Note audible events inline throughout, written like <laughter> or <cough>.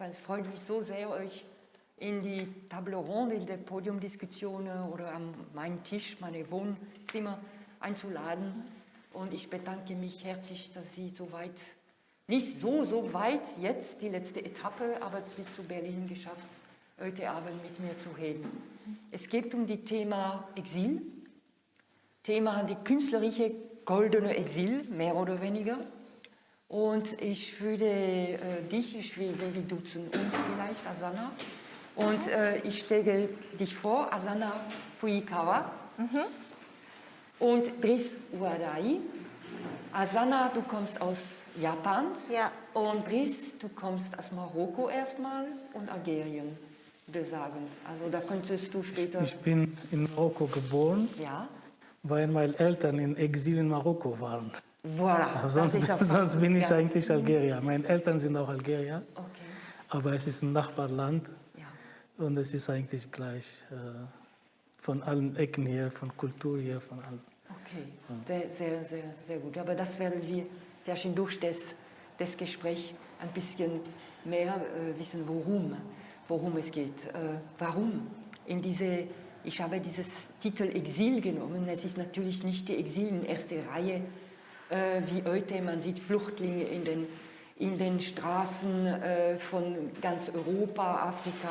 es freut mich so sehr, euch in die Table Ronde, in der Podiumdiskussion oder an meinen Tisch, meine Wohnzimmer einzuladen. Und ich bedanke mich herzlich, dass Sie so weit, nicht so, so weit jetzt, die letzte Etappe, aber bis zu Berlin geschafft, heute Abend mit mir zu reden. Es geht um das Thema Exil, Thema die künstlerische goldene Exil, mehr oder weniger. Und ich würde äh, dich, ich will, wir duzen uns vielleicht, Asana. Und äh, ich stelle dich vor, Asana Fuikawa mhm. und Driss Uadai. Asana, du kommst aus Japan ja. und Driss, du kommst aus Marokko erstmal und Algerien, würde sagen. Also da könntest du später... Ich bin in Marokko geboren. Ja weil meine Eltern in Exil in Marokko waren. Voilà, sonst, sonst bin ich eigentlich mhm. Algerier. Meine Eltern sind auch Algerier, okay. aber es ist ein Nachbarland ja. und es ist eigentlich gleich äh, von allen Ecken hier, von Kultur hier, von allem. Okay, ja. sehr, sehr, sehr gut. Aber das werden wir vielleicht durch das, das Gespräch ein bisschen mehr äh, wissen, worum, worum es geht. Äh, warum in diese ich habe dieses Titel Exil genommen. Es ist natürlich nicht die Exil in erster Reihe wie heute. Man sieht Flüchtlinge in den, in den Straßen äh, von ganz Europa, Afrika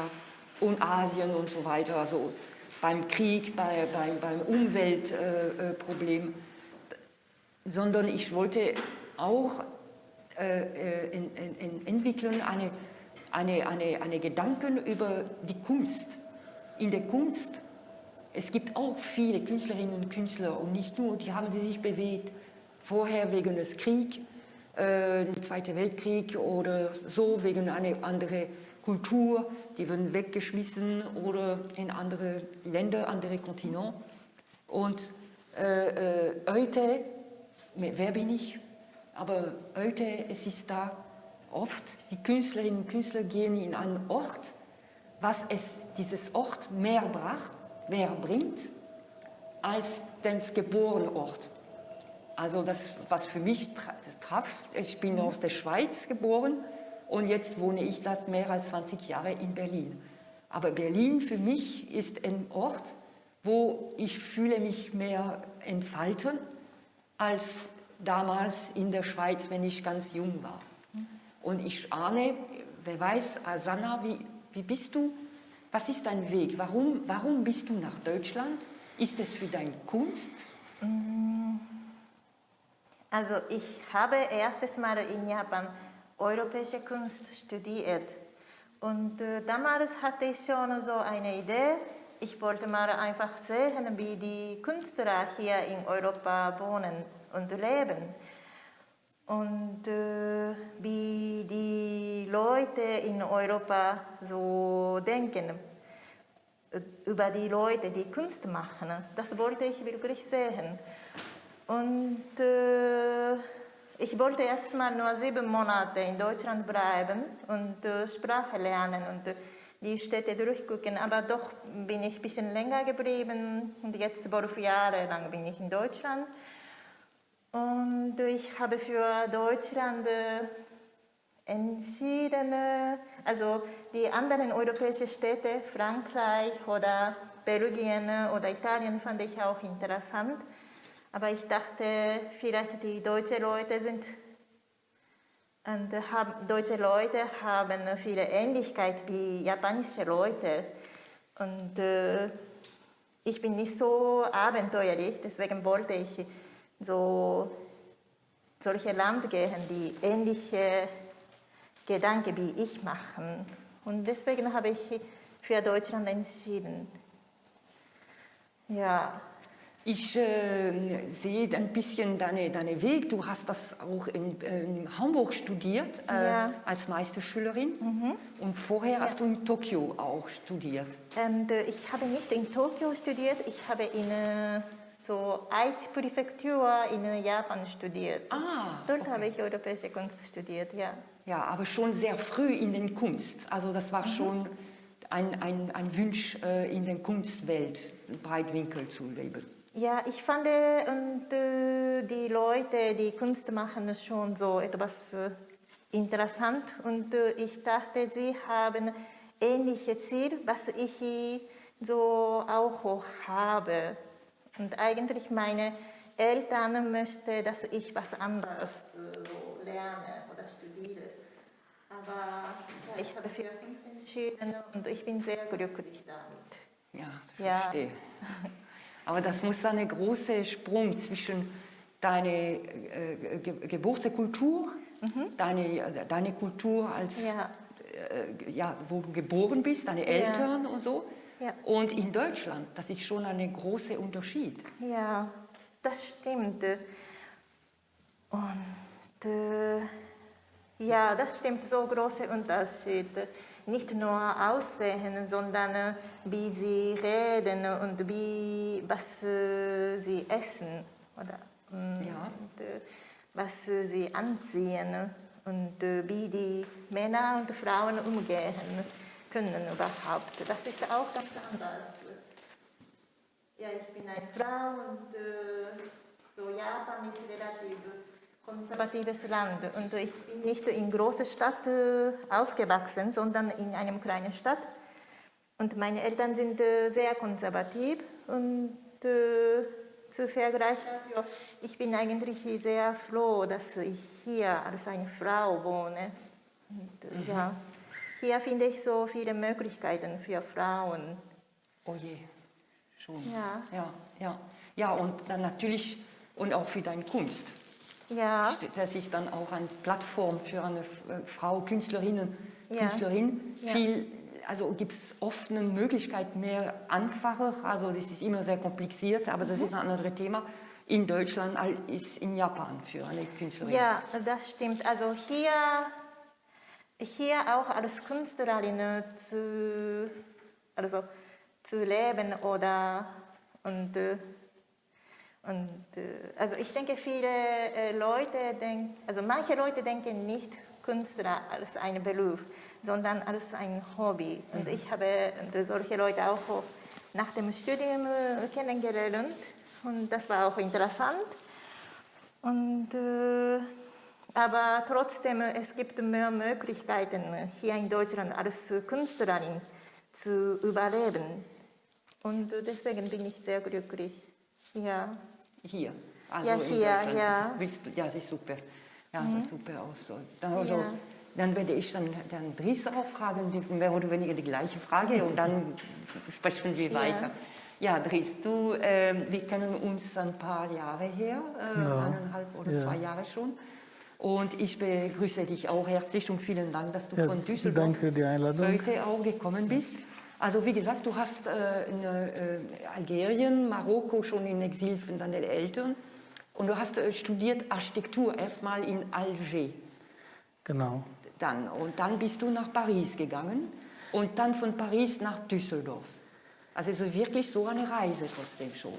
und Asien und so weiter. Also beim Krieg, bei, beim, beim Umweltproblem. Äh, Sondern ich wollte auch äh, äh, in, in, entwickeln eine, eine, eine, eine Gedanken über die Kunst. In der Kunst es gibt auch viele Künstlerinnen und Künstler und nicht nur, die haben sich bewegt, vorher wegen des Kriegs, äh, Zweiten Weltkrieg oder so, wegen einer anderen Kultur, die wurden weggeschmissen oder in andere Länder, andere Kontinente. Und äh, äh, heute, wer bin ich? Aber heute, es ist da oft, die Künstlerinnen und Künstler gehen in einen Ort, was es dieses Ort mehr bracht, mehr bringt als das Geborenort. Also das, was für mich traf, ich bin aus der Schweiz geboren und jetzt wohne ich seit mehr als 20 Jahre in Berlin. Aber Berlin für mich ist ein Ort, wo ich fühle mich mehr entfalten als damals in der Schweiz, wenn ich ganz jung war. Und ich ahne, wer weiß, Asana, wie, wie bist du was ist dein Weg? Warum, warum bist du nach Deutschland? Ist es für deine Kunst? Mm. Also ich habe erstes Mal in Japan europäische Kunst studiert. Und äh, damals hatte ich schon so eine Idee. Ich wollte mal einfach sehen, wie die Künstler hier in Europa wohnen und leben. Und äh, wie die Leute in Europa so denken über die Leute, die Kunst machen. Das wollte ich wirklich sehen. Und äh, ich wollte erst mal nur sieben Monate in Deutschland bleiben und äh, Sprache lernen und äh, die Städte durchgucken. Aber doch bin ich ein bisschen länger geblieben und jetzt zwölf Jahre lang bin ich in Deutschland. Und ich habe für Deutschland äh, entschieden, äh, also die anderen europäischen Städte, Frankreich oder Belgien oder Italien fand ich auch interessant. Aber ich dachte, vielleicht die deutschen Leute sind und haben, deutsche Leute haben viele Ähnlichkeit wie japanische Leute. Und äh, ich bin nicht so abenteuerlich, deswegen wollte ich so solche Land gehen, die ähnliche Gedanken wie ich machen. Und deswegen habe ich für Deutschland entschieden. Ja. Ich äh, sehe ein bisschen deinen deine Weg. Du hast das auch in, in Hamburg studiert äh, ja. als Meisterschülerin mhm. und vorher ja. hast du in Tokio auch studiert. Und, äh, ich habe nicht in Tokio studiert, ich habe in äh, so Aichi-Präfektur in Japan studiert. Ah, Dort okay. habe ich europäische Kunst studiert, ja. Ja, aber schon sehr früh in den Kunst. Also das war mhm. schon ein, ein, ein Wunsch, äh, in der Kunstwelt Breitwinkel zu leben. Ja, ich fand und, äh, die Leute, die Kunst machen, schon so etwas äh, interessant und äh, ich dachte, sie haben ähnliche Ziel, was ich so auch habe. Und eigentlich meine Eltern möchten, dass ich was anderes äh, so lerne oder studiere. Aber ja, ich habe für Kunst entschieden und ich bin sehr glücklich damit. Ja, ich Ja. <laughs> Aber das muss ein großer Sprung zwischen deiner äh, Ge Geburtskultur, deine, deine Kultur als Mhm. Ja. äh, ja, wo du geboren bist, deine Eltern und so. Ja. Und in Deutschland, das ist schon ein großer Unterschied. Ja, das stimmt. Und äh, ja, das stimmt, so große Unterschied. Nicht nur Aussehen, sondern wie sie reden und wie, was sie essen oder mm, Ja. und, was sie anziehen und äh, wie die Männer und Frauen umgehen können überhaupt. Das ist auch ganz anders. Ja, ich bin eine Frau und äh, so Japan ist relativ konservatives Land und ich bin nicht in großer Stadt äh, aufgewachsen, sondern in einer kleinen Stadt. Und meine Eltern sind äh, sehr konservativ und äh, zu vergleichen, ich bin eigentlich sehr froh, dass ich hier als eine Frau wohne. Und, äh, ja, hier finde ich so viele Möglichkeiten für Frauen. Oh je, schon. Ja. Ja, ja. ja, und dann natürlich, und auch für deine Kunst. Ja. Das ist dann auch eine Plattform für eine äh, Frau, Künstlerinnen, Ja. Künstlerin. Ja. Viel, also gibt es oft eine Möglichkeit mehr einfacher, also das ist immer sehr kompliziert, aber das ist ein anderes Thema. In Deutschland als in Japan für eine Künstlerin. Ja, das stimmt. Also hier, hier auch als Künstlerin zu, also zu leben oder und, äh, und äh, also ich denke viele äh, Leute denken, also manche Leute denken nicht Künstler als einen Beruf, sondern als ein Hobby. Und ich habe solche Leute auch nach dem Studium äh, kennengelernt und das war auch interessant. Und, aber trotzdem, es gibt mehr Möglichkeiten hier in Deutschland als Künstlerin zu überleben. Und deswegen bin ich sehr glücklich. Ja, Hier. Also Ja, in hier, Deutschland. ja. Das willst du, ja, das ist super. Ja, das ist super aus. so. Dann, also, Ja. dann werde ich dann, dann Dries auch fragen, mehr oder weniger die gleiche Frage und dann sprechen wir Ja. weiter. Ja, Dries, du, ähm, wir kennen uns ein paar Jahre her, äh, Ja. eineinhalb oder Ja. zwei Jahre schon. Und ich begrüße dich auch herzlich und vielen Dank, dass du Ja, von Düsseldorf danke für die Einladung. heute auch gekommen bist. Also wie gesagt, du hast äh, in äh, Algerien, Marokko schon in Exil von deinen Eltern und du hast äh, studiert Architektur erstmal in Alger Genau. dann und dann bist du nach Paris gegangen und dann von Paris nach Düsseldorf. Also so wirklich so eine Reise trotzdem schon.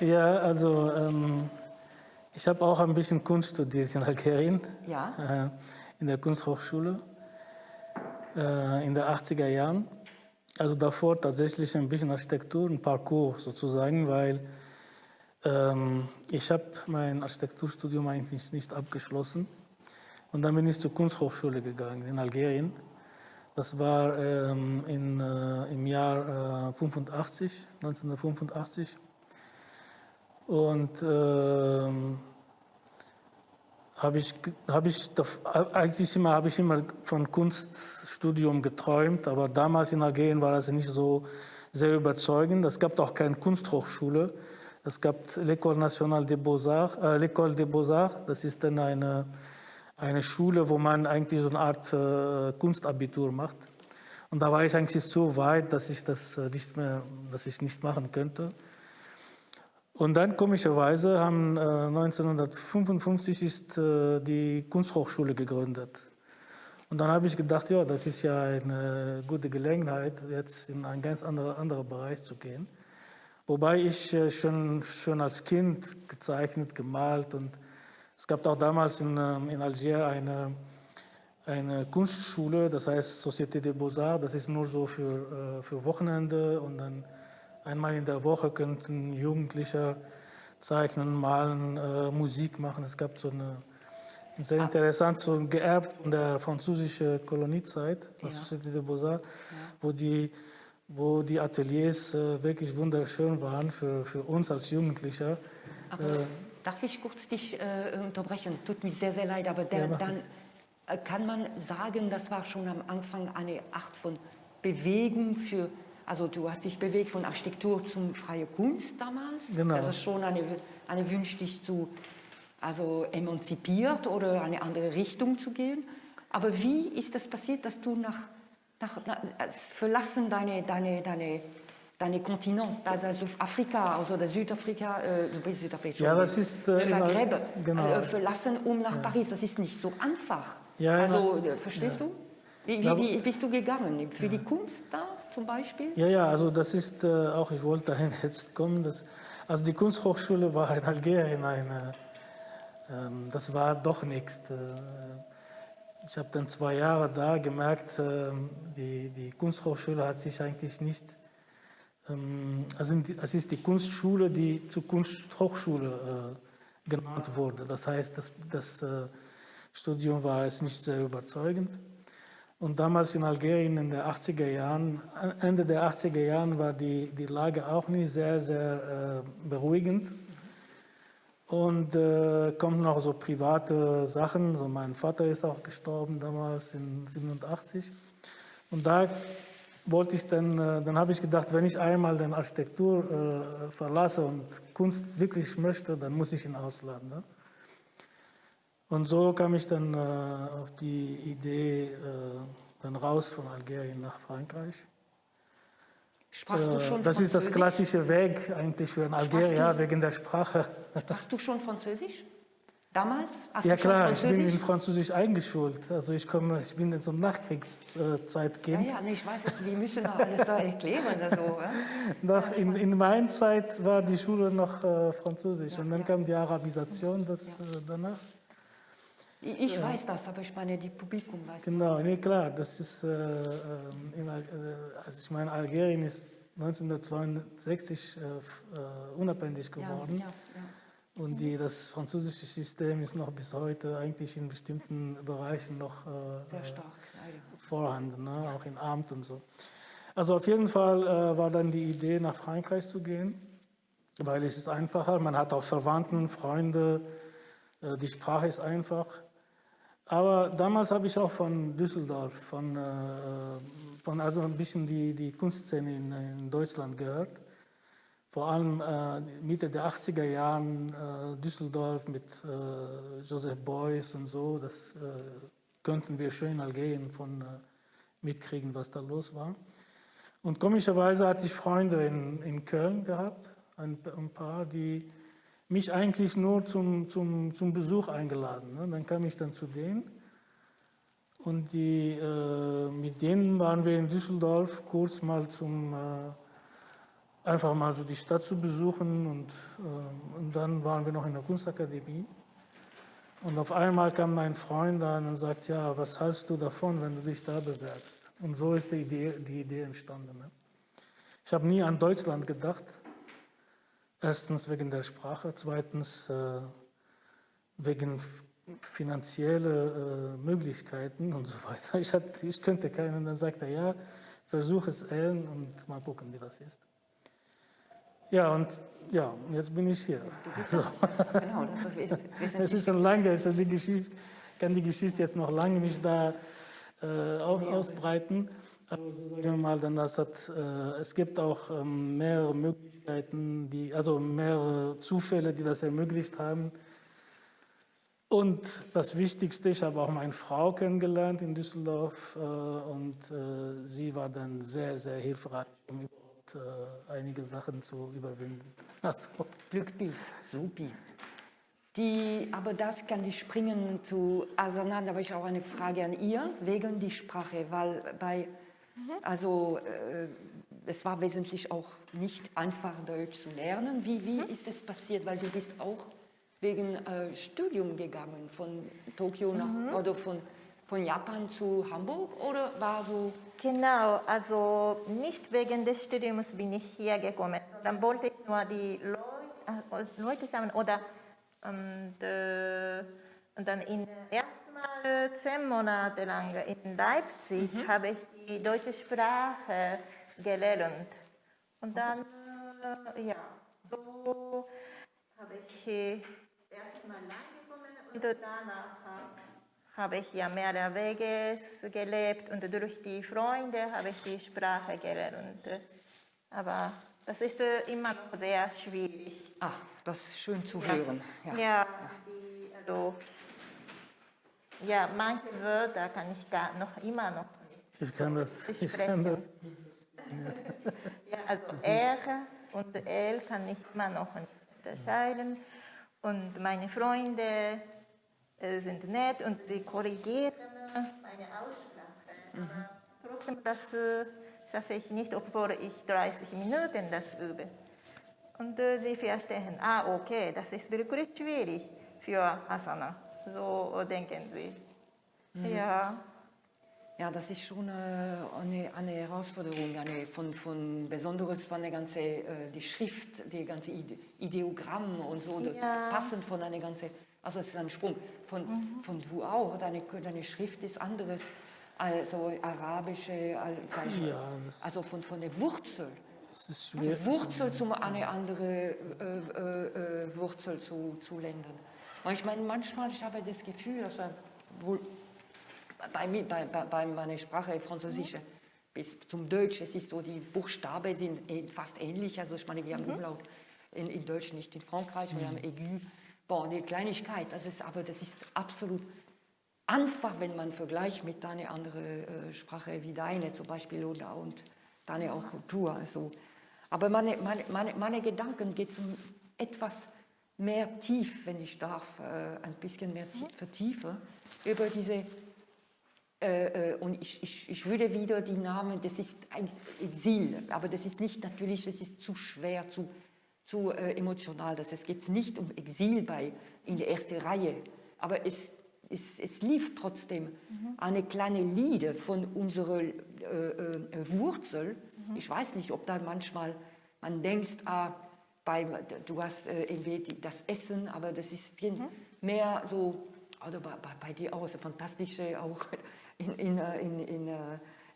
Ne? Ja, also ähm, ich habe auch ein bisschen Kunst studiert in Algerien, Ja, äh, in der Kunsthochschule äh, in den 80er Jahren. Also davor tatsächlich ein bisschen Architektur, ein Parcours sozusagen, weil ähm, ich habe mein Architekturstudium eigentlich nicht abgeschlossen. Und dann bin ich zur Kunsthochschule gegangen in Algerien. Das war ähm, in, äh, im Jahr äh, 85, 1985. Und ähm, habe ich, hab ich, eigentlich immer, habe ich immer von Kunststudium geträumt, aber damals in Algerien war das nicht so sehr überzeugend. Es gab auch keine Kunsthochschule. Es gab l'École Nationale des Beaux-Arts, äh, Beaux-Arts, das ist dann eine, eine Schule, wo man eigentlich so eine Art äh, Kunstabitur macht. Und da war ich eigentlich so weit, dass ich das äh, nicht mehr, dass ich nicht machen könnte. Und dann komischerweise haben äh, 1955 ist äh, die Kunsthochschule gegründet. Und dann habe ich gedacht, ja, das ist ja eine gute Gelegenheit, jetzt in einen ganz anderen, anderen Bereich zu gehen. Wobei ich äh, schon, schon als Kind gezeichnet, gemalt und es gab auch damals in, ähm, in Algier eine, eine Kunstschule, das heißt Société des Beaux-Arts, das ist nur so für, äh, für Wochenende und dann einmal in der Woche könnten Jugendliche zeichnen, malen, äh, Musik machen. Es gab so eine Sehr interessant, so geerbt von der französischen Koloniezeit, la Ja. Société des Beaux-Arts, wo, die, wo die Ateliers äh, wirklich wunderschön waren für, für uns als Jugendliche. Aber darf ich kurz dich äh, unterbrechen? Tut mir sehr, sehr leid, aber Ja, der, mach dann äh, kann man sagen, das war schon am Anfang eine Art von Bewegung für, also du hast dich bewegt von Architektur zum freie Kunst damals. Genau. Also schon eine, eine Wunsch, dich zu, also emanzipiert oder eine andere Richtung zu gehen. Aber wie ist das passiert, dass du nach, nach, nach äh, verlassen deine, deine, deine, deine Kontinent, also Afrika, also der Südafrika, äh, du bist Südafrika, Ja, das ist, äh, Maghreb, genau. äh, verlassen, um nach Paris. Das ist nicht so einfach. Ja, also, äh, verstehst du? Wie, wie, wie bist du gegangen? Für die Kunst da zum Beispiel? Ja, ja, also das ist äh, auch, ich wollte dahin <laughs> jetzt kommen. Das, also die Kunsthochschule war in Algerien eine, ähm, das war doch nichts. Äh, ich habe dann zwei Jahre da gemerkt, ähm, die, die Kunsthochschule hat sich eigentlich nicht, also es ist die Kunstschule, die zur Kunsthochschule äh, genannt wurde. Das heißt, das, das äh, Studium war es nicht sehr überzeugend. Und damals in Algerien in den 80er Jahren, Ende der 80er Jahren war die, die Lage auch nicht sehr, sehr äh, beruhigend. Und äh, kommen noch so private Sachen. So mein Vater ist auch gestorben damals in 87. Und da wollte ich dann, äh, dann habe ich gedacht, wenn ich einmal den Architektur äh, verlasse und Kunst wirklich möchte, dann muss ich in Ausland. Ne? Und so kam ich dann äh, auf die Idee, äh, dann raus von Algerien nach Frankreich. Sprachst du Äh, schon das ist das klassische Weg eigentlich für einen Algerier, wegen der Sprache. Sprachst du schon Französisch? Damals? Hast Ja klar, ich bin in Französisch eingeschult. Also ich komme, ich bin in so einem Nachkriegszeit Ja, ja, nee, ich weiß es, wir müssen noch alles da erklären. Also, ja? Nach, in, in meiner Zeit war die Schule noch äh, Französisch und dann ja. kam die Arabisation das, äh, danach. Ich, ich weiß das, aber ich meine, die Publikum weiß Genau, nee, klar, das ist, äh, ähm, in, äh, also ich meine, Algerien ist 1962 äh, äh, unabhängig Ja, geworden ja, ja. und die, das französische System ist noch bis heute eigentlich in bestimmten Bereichen noch äh, äh, stark, vorhanden, ne? auch in Amt und so. Also auf jeden Fall äh, war dann die Idee, nach Frankreich zu gehen, weil es ist einfacher, man hat auch Verwandten, Freunde, äh, die Sprache ist einfach. Aber damals habe ich auch von Düsseldorf, von, äh, von also ein bisschen die, die Kunstszene in, in Deutschland gehört. Vor allem äh, Mitte der 80er Jahren äh, Düsseldorf mit Joseph Beuys und so, das könnten wir schön in Algerien von mitkriegen, was da los war. Und komischerweise hatte ich Freunde in, in Köln gehabt, ein, ein paar, die mich eigentlich nur zum, zum, zum Besuch eingeladen. Ne? Dann kam ich dann zu denen und die, äh, mit denen waren wir in Düsseldorf kurz mal zum, äh, einfach mal so die Stadt zu besuchen und, äh, und dann waren wir noch in der Kunstakademie. Und auf einmal kam mein Freund an und sagt, ja, was hältst du davon, wenn du dich da bewerbst? Und so ist die Idee, die Idee entstanden. Ne? Ich habe nie an Deutschland gedacht. Erstens wegen der Sprache, zweitens äh, wegen finanzielle äh, Möglichkeiten und so weiter. <laughs> Ich, hatte, ich könnte keinen, und dann sagt er, ja, versuch es Ellen und mal gucken, wie das ist. Ja, und ja, jetzt bin ich hier. Genau, das ist <laughs> Es ist ein lange, also die Geschichte, kann die Geschichte jetzt noch lange nicht da äh, au- ausbreiten. Aber so sagen mal, dann das hat, äh, es gibt auch ähm, mehrere Möglichkeiten, die, also mehrere Zufälle, die das ermöglicht haben. Und das Wichtigste, ich habe auch meine Frau kennengelernt in Düsseldorf äh, und äh, sie war dann sehr, sehr hilfreich, um überhaupt einige Sachen zu überwinden. <laughs> Also, Glückbild, supi. Die, aber das kann die springen zu Asanan, da habe ich auch eine Frage an ihr, wegen die Sprache, weil bei, also äh, es war wesentlich auch nicht einfach Deutsch zu lernen. Wie, wie ist es passiert, weil du bist auch wegen äh, Studium gegangen, von Tokio nach, oder von, von Japan zu Hamburg oder war so, Genau, also nicht wegen des Studiums bin ich hier gekommen. Dann wollte ich nur die Leu äh, Leute schauen oder ähm, de, Und dann in erstmal äh, zehn Monate lang in Leipzig habe ich die deutsche Sprache gelernt. Und dann, äh, ja, so habe ich erstmal angekommen und danach habe ich ja mehrwegs gelebt und durch die Freunde habe ich die Sprache gelernt. Aber das ist äh, immer noch sehr schwierig. Ah, das ist schön zu hören. Ja. Ja, die, also, ja, manche Wörter kann ich gar noch immer noch nicht Ich kann das. Ich sprechen. kann das. <laughs> Ja, also R und L kann ich immer noch nicht unterscheiden. Und meine Freunde äh, sind nett und sie korrigieren meine Aussprache. Aber trotzdem, das äh, schaffe ich nicht, obwohl ich 30 Minuten das übe. Und äh, sie verstehen, ah, okay, das ist wirklich schwierig für Asana. So denken sie. Ja. Ja, das ist schon äh, eine, eine Herausforderung, eine von, von besonderes von der ganze äh, die Schrift, die ganze Ide Ideogramm und so, das Ja. passend von einer ganze, also es ist ein Sprung von, von wo auch deine, deine Schrift ist anderes, also arabische, al- vielleicht- Ja, also von, von der Wurzel. Es ist schwer. Die Wurzel zum eine andere äh, äh, äh, Wurzel zu, zu ländern. Und ich meine, manchmal ich habe das Gefühl, dass er wohl bei, mir, bei, bei, meiner Sprache Französische bis zum Deutsch, es ist so, die Buchstaben sind eh- fast ähnlich. Also ich meine, wir haben Umlaut in, in Deutsch, nicht in Frankreich, wir haben Aigu. Bon, eine Kleinigkeit, das ist, aber das ist absolut einfach, wenn man vergleicht mit einer anderen äh, Sprache wie deine zum Beispiel oder und deine auch Kultur. Also. Aber meine, meine, meine, meine Gedanken gehen zum etwas mehr tief, wenn ich darf, äh, ein bisschen mehr tie- vertiefen, über diese äh, äh, und ich, ich, ich würde wieder die Namen, das ist eigentlich Exil, aber das ist nicht natürlich, das ist zu schwer, zu, zu äh, emotional. Das, es geht nicht um Exil bei, in der ersten Reihe, aber es, es, es lief trotzdem eine kleine Lieder von unserer äh, äh, Wurzel. Ich weiß nicht, ob da manchmal man denkt, ah, bei, du hast äh, irgendwie die- das Essen, aber das ist mehr so, oder bei, bei, dir auch, so fantastische, auch in, in, äh, in, in, äh,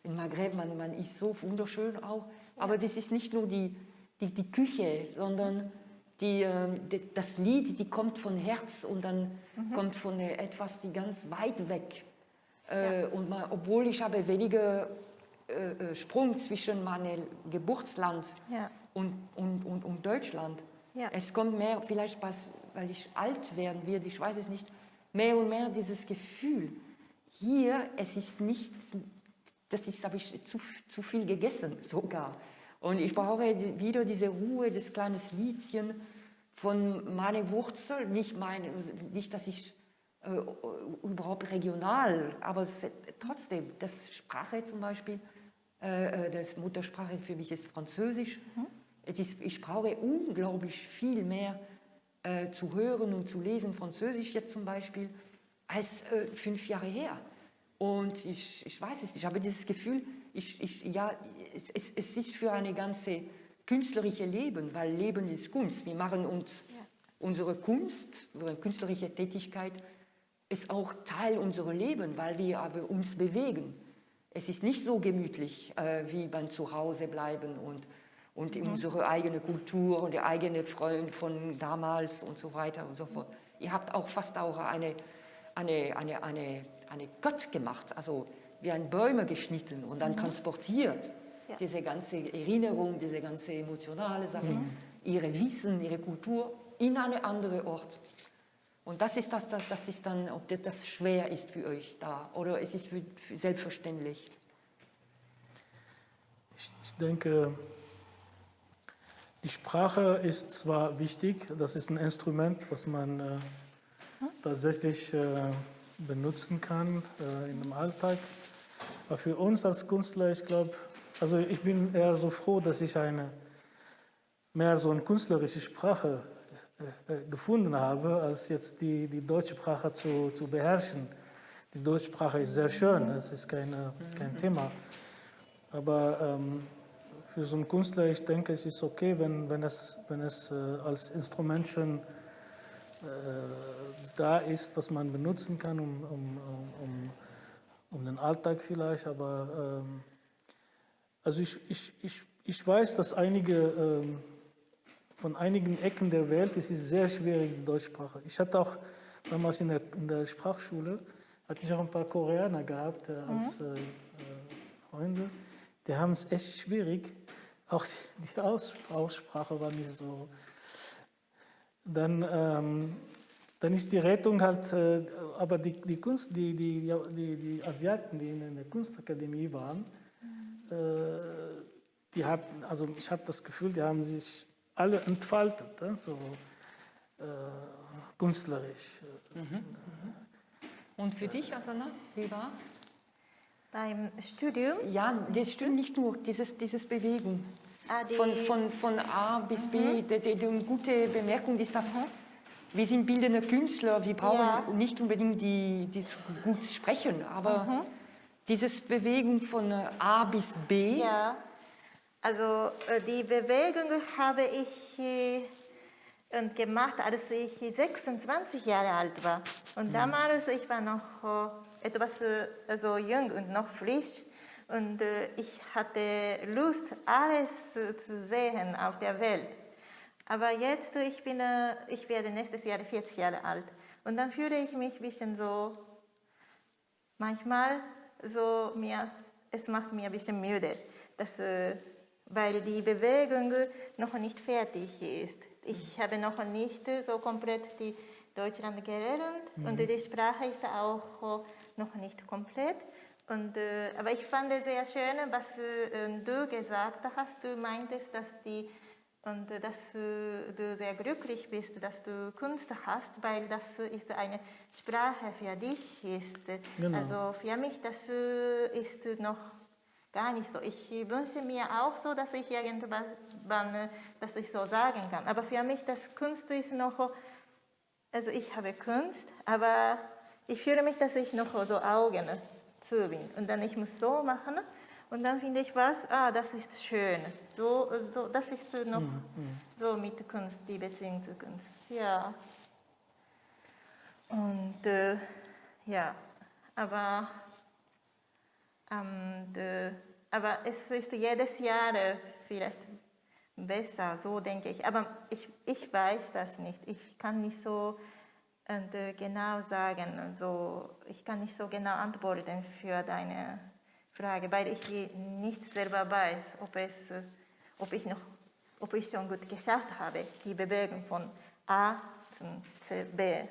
in Maghreb, man, man ist so wunderschön auch, aber das ist nicht nur die, die, die Küche, sondern die, äh, die, das Lied, die kommt von Herz und dann kommt von etwas, die ganz weit weg. Äh, und man, obwohl ich habe weniger äh, Sprung zwischen meinem Geburtsland Ja. Und, und, und, und Deutschland. Ja. Es kommt mehr, vielleicht was, weil ich alt werden werde, ich weiß es nicht, mehr und mehr dieses Gefühl. Hier, es ist nicht, das ist, habe ich zu, zu viel gegessen sogar. Und ich brauche wieder diese Ruhe des kleinen Liedchen von meiner Wurzel, nicht, meine, nicht dass ich äh, überhaupt regional, aber es, trotzdem, das Sprache zum Beispiel, äh, äh, das Muttersprache für mich ist Französisch. Es ist, ich brauche unglaublich viel mehr äh, zu hören und zu lesen, Französisch jetzt zum Beispiel, als äh, fünf Jahre her. Und ich, ich weiß es nicht, ich habe dieses Gefühl, ich, ich, ja, es, es, es ist für eine ganze künstlerische Leben, weil Leben ist Kunst. Wir machen uns unsere Kunst, unsere künstlerische Tätigkeit ist auch Teil unseres Lebens, weil wir aber uns bewegen. Es ist nicht so gemütlich, äh, wie beim Zuhause bleiben und, und in unsere eigene Kultur und der eigene Freund von damals und so weiter und so fort. Ihr habt auch fast auch eine, eine, eine, eine, eine Gott gemacht, also wie ein Bäume geschnitten und dann transportiert. Ja. Diese ganze Erinnerung, diese ganze emotionale Sache, ihre Wissen, ihre Kultur in einen anderen Ort. Und das ist das, das, das ist dann, ob das, das schwer ist für euch da oder es ist für, für selbstverständlich. Ich, ich denke, die Sprache ist zwar wichtig, das ist ein Instrument, was man äh, tatsächlich äh, benutzen kann äh, in dem Alltag. Aber für uns als Künstler, ich glaube, also ich bin eher so froh, dass ich eine mehr so eine künstlerische Sprache äh, äh, gefunden habe, als jetzt die, die deutsche Sprache zu, zu beherrschen. Die deutsche Sprache ist sehr schön, das ist keine, kein Thema. Aber ähm, für so einen Künstler, ich denke, es ist okay, wenn, wenn es, wenn es äh, als Instrument schon da ist, was man benutzen kann, um, um, um, um den Alltag vielleicht. Aber ähm, also ich, ich, ich, ich weiß, dass einige ähm, von einigen Ecken der Welt ist es sehr schwierig, die Deutschsprache. Ich hatte auch damals in der, in der Sprachschule, hatte ich auch ein paar Koreaner gehabt äh, als mhm. äh, Freunde. Die haben es echt schwierig. Auch die, die Aus, Aussprache war nicht so. Dann, ähm, dann ist die Rettung halt, äh, aber die, die Kunst, die, die, die, die Asiaten, die in der Kunstakademie waren, mhm. äh, die hatten, also ich habe das Gefühl, die haben sich alle entfaltet, ne? so äh, künstlerisch. Mhm. Und für dich, Asana, wie war? Beim Studium? Ja, das stimmt nicht nur, dieses, dieses Bewegen. Ah, von, von, von A bis B, mhm. die, die, die, gute Bemerkung ist, dass mhm. wir sind bildende Künstler, wir brauchen ja. nicht unbedingt die, die gut sprechen, aber mhm. dieses Bewegen von A bis B. Ja, also äh, die Bewegung habe ich äh, gemacht, als ich 26 Jahre alt war. Und mhm. damals, ich war noch äh, etwas also jung und noch frisch. Und ich hatte Lust, alles zu sehen auf der Welt. Aber jetzt, ich, bin, ich werde nächstes Jahr 40 Jahre alt. Und dann fühle ich mich ein bisschen so, manchmal so mir, es macht mir ein bisschen müde, dass weil die Bewegung noch nicht fertig ist. Ich habe noch nicht so komplett die Deutschland gelernt mhm. und die Sprache ist auch noch nicht komplett. Und, äh, aber ich fand es sehr schön, was äh, du gesagt hast. Du meintest, dass, die, und, äh, dass äh, du sehr glücklich bist, dass du Kunst hast, weil das ist eine Sprache für dich. Ist. Genau. Also für mich das äh, ist noch gar nicht so. Ich wünsche mir auch so, dass ich irgendwann, dass ich so sagen kann. Aber für mich, das Kunst ist noch, also ich habe Kunst, aber ich fühle mich, dass ich noch so Augen zu bin. Und dann ich muss so machen und dann finde ich was, ah, das ist schön. So, so, das ist noch mhm. so mit Kunst, die Beziehung zu Kunst. Ja. Und äh, ja, aber und, äh, aber es ist jedes Jahr äh, vielleicht besser, so denke ich. Aber ich, ich weiß das nicht. Ich kann nicht so äh, genau sagen, so, ich kann nicht so genau antworten für deine Frage, weil ich nicht selber weiß, ob, es, ob, ich, noch, ob ich schon gut geschafft habe, die Bewegung von A zum B.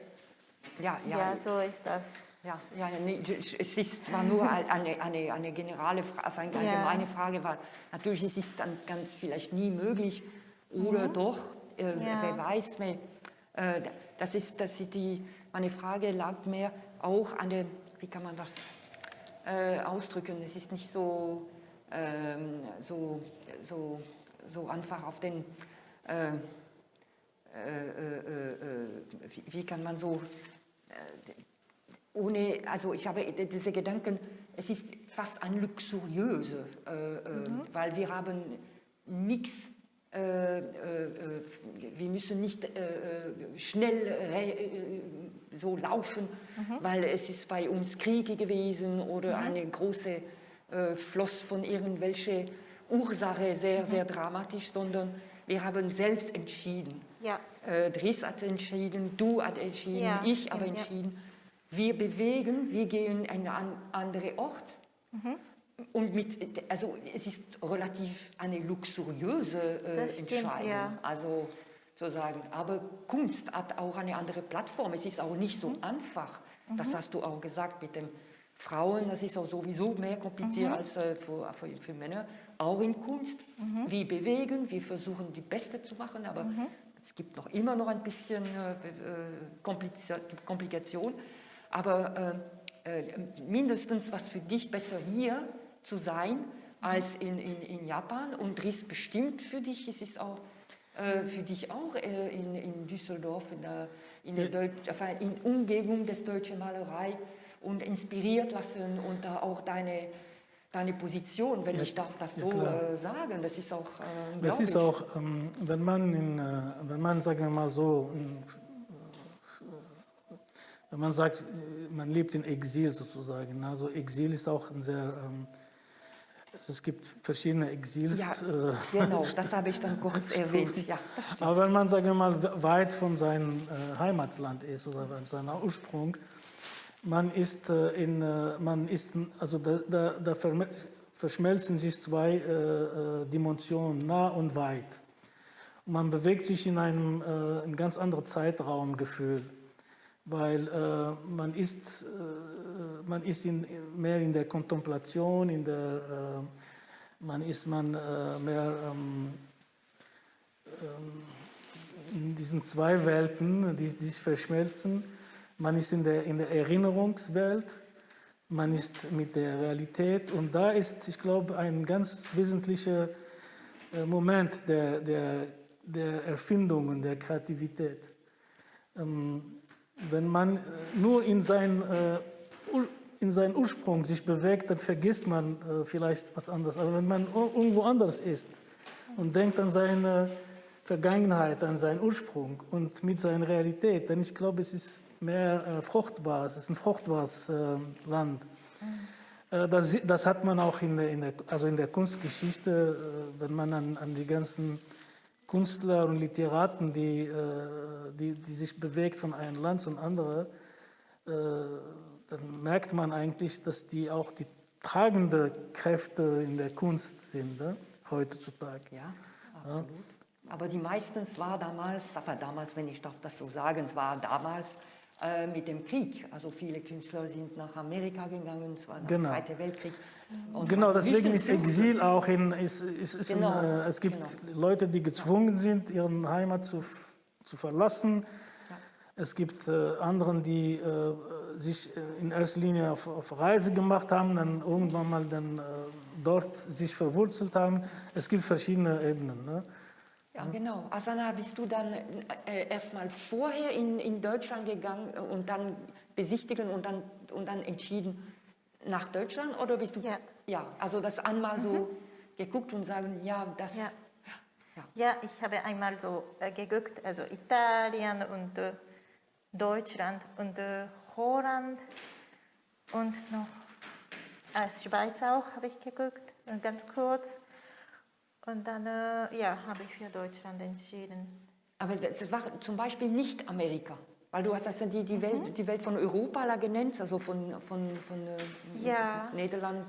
Ja, ja. ja so ist das. Ja, ja nee, es ist, war nur <laughs> eine, eine, eine generale Frage, eine allgemeine Frage, weil natürlich ist es dann ganz vielleicht nie möglich oder mhm. doch, äh, ja. wer weiß, mehr, äh, das ist, das ist die, meine Frage lag mehr auch an der, wie kann man das äh, ausdrücken, es ist nicht so, ähm, so, so, so einfach auf den, äh, äh, äh, wie, wie, kann man so ohne, also ich habe diese Gedanken, es ist fast ein luxuriöse, äh, äh, mhm. weil wir haben nichts, äh, äh, wir müssen nicht äh, äh, schnell so laufen, mhm. weil es ist bei uns Kriege gewesen oder mhm. eine große Floss von irgendwelche Ursache sehr, mhm. sehr dramatisch, sondern wir haben selbst entschieden. Ja. Dries hat entschieden, du hast entschieden, ja. ich habe ja, entschieden. Wir bewegen, wir gehen an einen anderen Ort. Mhm. Und mit, also es ist relativ eine luxuriöse äh, stimmt, Entscheidung. Ja. Also sozusagen. Aber Kunst hat auch eine andere Plattform. Es ist auch nicht so mhm. einfach. Das mhm. hast du auch gesagt mit den Frauen. Das ist auch sowieso mehr kompliziert mhm. als äh, für, für, für, Männer. Auch in Kunst. Mhm. Wir bewegen, wir versuchen die Beste zu machen, aber mhm. es gibt noch immer noch ein bisschen äh, äh Komplikation. Aber äh, äh, mindestens was für dich besser hier zu sein als in, in, in Japan und Dries bestimmt für dich. Es ist auch äh, für dich auch äh, in, in Düsseldorf, in der, in, der Deutsch, in Umgebung des deutschen Malerei und inspiriert lassen und da auch deine, deine Position, wenn ja, ich darf das so ja, äh, sagen, das ist auch äh, Das ist auch, ähm, wenn man, in, äh, wenn man, sagen wir mal so, man sagt, man lebt in Exil sozusagen. Also Exil ist auch ein sehr, ähm, also es gibt verschiedene Exils. Ja, äh, genau, das <laughs> habe ich dann kurz erwähnt. Ja. Aber wenn man, sagen wir mal, weit von seinem äh, Heimatland ist oder von seinem Ursprung, man ist äh, in, man ist, also da, da, da verschmelzen sich zwei äh, Dimensionen, nah und weit. Man bewegt sich in einem äh, ein ganz anderen Zeitraumgefühl, weil äh, man ist, äh, man ist in, mehr in der Kontemplation, in der, äh, man ist man äh, mehr ähm, in diesen zwei Welten, die, die sich verschmelzen. Man ist in der, in der Erinnerungswelt, man ist mit der Realität und da ist, ich glaube, ein ganz wesentlicher äh, Moment der, der, der Erfindung und der Kreativität. Ähm, wenn man äh, nur in sein, äh, in seinen Ursprung sich bewegt, dann vergisst man äh, vielleicht was anderes. Aber wenn man ir- irgendwo anders ist und denkt an seine Vergangenheit, an seinen Ursprung und mit seiner Realität, dann ich glaube, es ist mehr fruchtbar, es ist ein fruchtbares Land. Das, das hat man auch in der, in der, also in der Kunstgeschichte, wenn man an, an die ganzen Künstler und Literaten, die, äh, die, die sich bewegt von einem Land zum anderen, äh, dann merkt man eigentlich, dass die auch die tragende Kräfte in der Kunst sind, ne? heutzutage. Ja, absolut. Aber die meistens war damals, aber damals, wenn ich darf das so sagen, es war damals äh, mit dem Krieg. Also viele Künstler sind nach Amerika gegangen, es war der Genau. Zweite Weltkrieg. Und Genau, deswegen ist. Exil auch in, ist, ist, ist Genau, ein, äh, es gibt genau. Leute, die gezwungen sind, ihre Heimat zu, zu verlassen. Ja. Es gibt äh, anderen, die äh, sich äh, in erster Linie auf, auf Reise gemacht haben, dann irgendwann mal dann äh, dort sich verwurzelt haben. Es gibt verschiedene Ebenen. Ne? Ja, genau. Asana, bist du dann äh, erstmal vorher in, in Deutschland gegangen und dann besichtigen und dann, und dann entschieden nach Deutschland? Oder bist du. Ja. Ja, also das einmal so geguckt und sagen, ja, das. Ja. Ja, ich habe einmal so äh, geguckt, also Italien und äh, Deutschland und äh, Holland und noch äh, Schweiz auch habe ich geguckt, äh, ganz kurz. Und dann ja, habe ich für Deutschland entschieden. Aber das war zum Beispiel nicht Amerika. Weil du hast das ja die, die, Welt, die Welt von Europa da genannt, also von, von, von äh, Ja. Niederland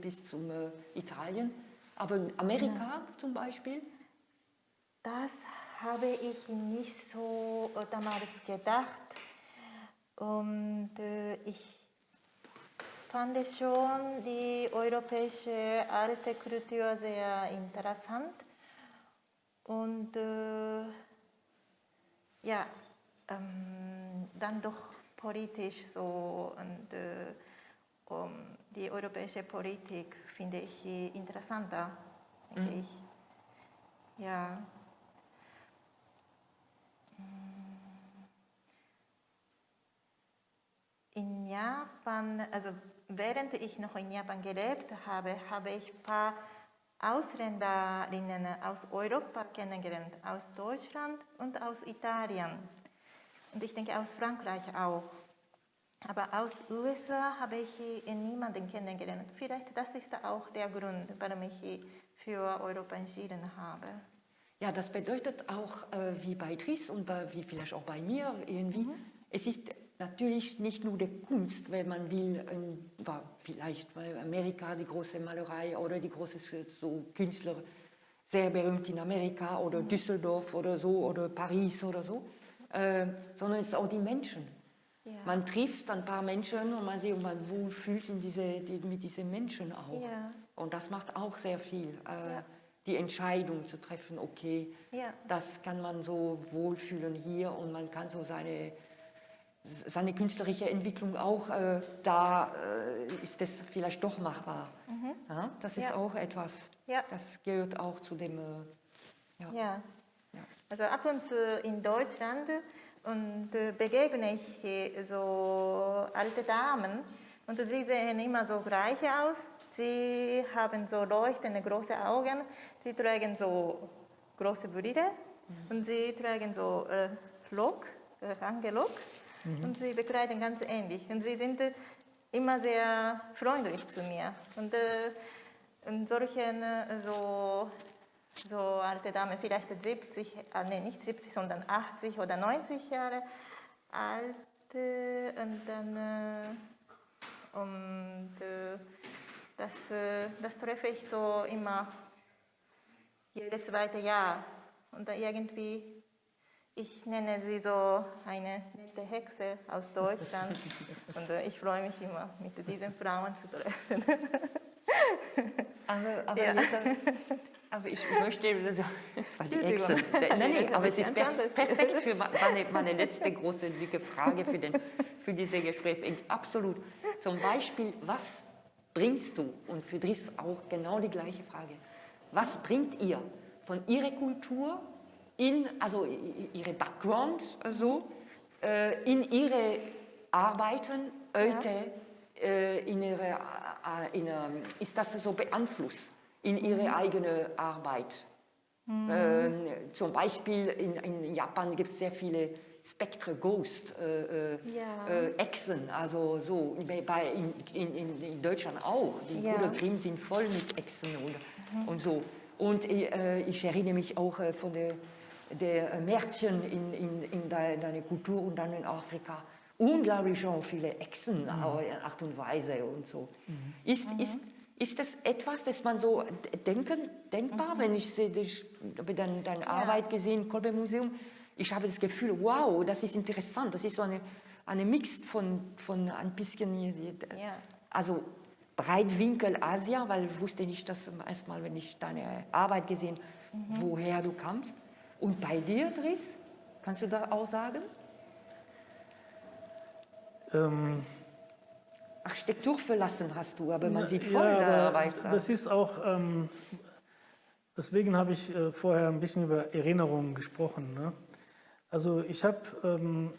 bis zum äh, Italien. Aber Amerika zum Beispiel? Das habe ich nicht so damals gedacht. Und äh, ich fand schon die europäische alte Kultur sehr interessant. Und ja, ähm, dann doch politisch so und äh, um, die europäische Politik finde ich interessanter, denke ich. Ja. In Japan, also während ich noch in Japan gelebt habe, habe ich ein paar Ausländerinnen aus Europa kennengelernt, aus Deutschland und aus Italien. Und ich denke aus Frankreich auch. Aber aus USA habe ich niemanden kennengelernt. Vielleicht das ist auch der Grund, warum ich für Europa entschieden habe. Ja, das bedeutet auch, äh, wie bei Tris und bei, wie vielleicht auch bei mir irgendwie, es ist natürlich nicht nur die Kunst, wenn man will, ähm, war vielleicht bei Amerika die große Malerei oder die große so Künstler, sehr berühmt in Amerika oder Düsseldorf oder so oder Paris oder so, äh, sondern es ist auch die Menschen. Ja. Man trifft ein paar Menschen und man sieht, und man wohlfühlt in diese, die, mit diesen Menschen auch. Ja. Und das macht auch sehr viel. Äh, Ja. Die Entscheidung zu treffen, okay, das kann man so wohlfühlen hier und man kann so seine, seine künstlerische Entwicklung auch, äh, da äh, ist das vielleicht doch machbar. Ja, das ist auch etwas, das gehört auch zu dem, äh, ja. Also ab und zu in Deutschland und äh, begegne ich so alte Damen und sie sehen immer so gleich aus. Sie haben so leuchtende große Augen, sie tragen so große Brille und sie tragen so äh, Lock, äh, lange Lock und sie bekleiden ganz ähnlich. Und sie sind äh, immer sehr freundlich zu mir. Und, äh, und solchen äh, so, so alte Dame, vielleicht 70, äh, nee, nicht 70, sondern 80 oder 90 Jahre alt. äh, Und dann äh, und äh, das, äh, das treffe ich so immer jedes zweite Jahr. Und da irgendwie, ich nenne sie so eine nette Hexe aus Deutschland. <laughs> Und äh, ich freue mich immer, mit diesen Frauen zu treffen. Aber, aber, Ja. jetzt, aber ich möchte also, die. Echsen. Nein, nein, aber es ist perfekt für meine, meine letzte große dicke Frage für, den, für dieses Gespräch. Absolut. Zum Beispiel, was bringst du? Und für Dries auch genau die gleiche Frage. Was bringt ihr von ihrer Kultur in, also ihre Background, also, äh, in ihre Arbeiten heute, äh, in ihre, äh, in, ähm, ist das so beeinflusst in ihre eigene Arbeit? Ähm, zum Beispiel in, in Japan gibt es sehr viele Spectre Ghost äh, äh, Ja. äh, Echsen, also so bei, in, in, in, Deutschland auch. Die Ja. Brüder Grimm sind voll mit Echsen und, und so. Und äh, ich erinnere mich auch äh, von der, der äh, Märchen in, in, in de, deiner Kultur und dann in Afrika. Unglaublich schon viele Echsen, in Art und Weise und so. Ist, ist, ist das etwas, das man so denken, denkbar, wenn ich sehe, ich habe dann deine Arbeit gesehen, Kolbe Museum, ich habe das Gefühl, wow, das ist interessant, das ist so eine, eine Mix von, von ein bisschen, Ja. also Breitwinkel Asia, weil ich wusste nicht das zum ersten Mal, wenn ich deine Arbeit gesehen, woher du kamst. Und bei dir, Dries, kannst du da auch sagen? Ähm, Architektur verlassen hast du, aber man sieht ja, voll aber dabei. Das ist auch, ähm, deswegen habe ich äh, vorher ein bisschen über Erinnerungen gesprochen. Ne? Also ich habe ähm,